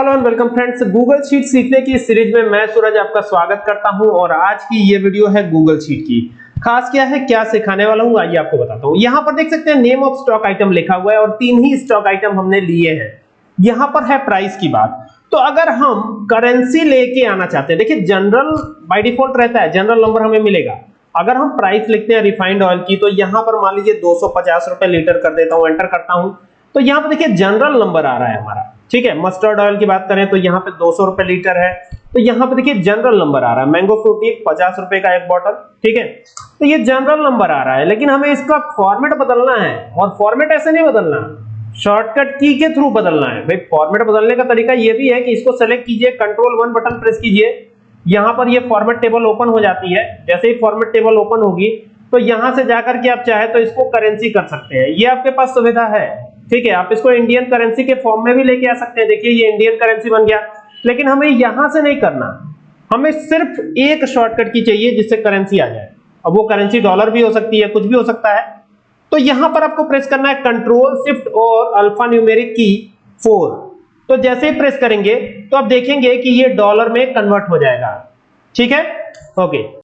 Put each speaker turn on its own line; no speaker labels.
Hello and welcome friends Google sheet सीखने की series में मैं सूरज आपका स्वागत करता हूँ और आज की ये वीडियो है गूगल शीट की। खास क्या है, क्या सिखाने वाला हूँ, आइए आपको बताता हूँ। यहाँ पर देख सकते हैं नेम ऑफ़ स्टॉक आइटम लिखा हुआ है और तीन ही स्टॉक आइटम हमने लिए हैं। यहाँ पर है प्राइस की बात। तो अगर हम करेंसी लेके आना चाहते हैं, देखिए जनरल बाय डिफ़ॉल्ट रहता है जनरल नंबर हमें मिलेगा। अगर हम प्राइस लिखते हैं रिफाइंड ऑयल की तो यहाँ पर मान लीजिए 250 रुपए लीटर कर देता हूँ एंटर करता हूँ। तो यहाँ पर देखिए जनरल नंबर आ रहा है हमारा। ठीक है मस्टर्ड ऑयल की बात करें तो यहाँ पे 200 रुपए लीटर है। तो यहाँ पे देखिए जनरल नंबर आ रहा है। मैंगो फ्रूटी पचास रुपए का एक बॉटल ठीक है? तो ये जनरल नंबर आ रहा है, लेकिन हमें इसका फॉर्मेट बदलना है। और फॉर्मेट ऐसे नहीं बदलना। शॉर्टकट की के थ्रू बदलना है। भाई फॉर्मेट बदलने का तरीका ये भी है कि इसको सेलेक्ट कीजिए कंट्रोल वन बटन प्रेस कीजिए। यहाँ पर ये फॉर्मेट टेबल ओपन हो जाती है। जैसे ही फॉर्मेट टेबल ओपन होगी तो यहाँ से जाकर के आप चाहे तो इसको करेंसी कर सकते हैं। ये आपके पास सुविधा है। ठीक है, आप इसको इंडियन करेंसी के फॉर्म में भी लेके आ सकते हैं। देखिए, ये इंडियन करेंसी बन गया। लेकिन हमें यहाँ से नहीं करना। हमें सिर्फ़ एक शॉर्टकट की चाहिए जिससे करेंसी आ जाए। अब वो करेंसी डॉलर भी हो सकती है, कुछ भी हो सकता है। तो यहाँ पर आपको प्रेस करना है कंट्रोल शिफ्ट और अल्फ़ा न्यूमेरिक की फोर तो जैसे ही प्रेस करेंगे तो आप देखेंगे कि ये डॉलर में कन्वर्ट हो जाएगा। ठीक है? ओके